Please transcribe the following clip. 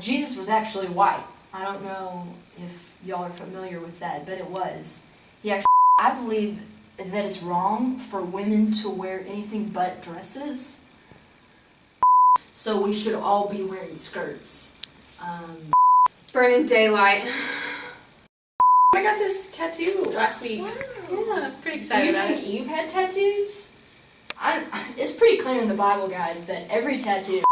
Jesus was actually white. I don't know if y'all are familiar with that, but it was. He actually, I believe that it's wrong for women to wear anything but dresses. So we should all be wearing skirts. Um, Burning daylight. I got this tattoo last week. Yeah, pretty do excited you about think it. Eve had tattoos? I, it's pretty clear in the Bible, guys, that every tattoo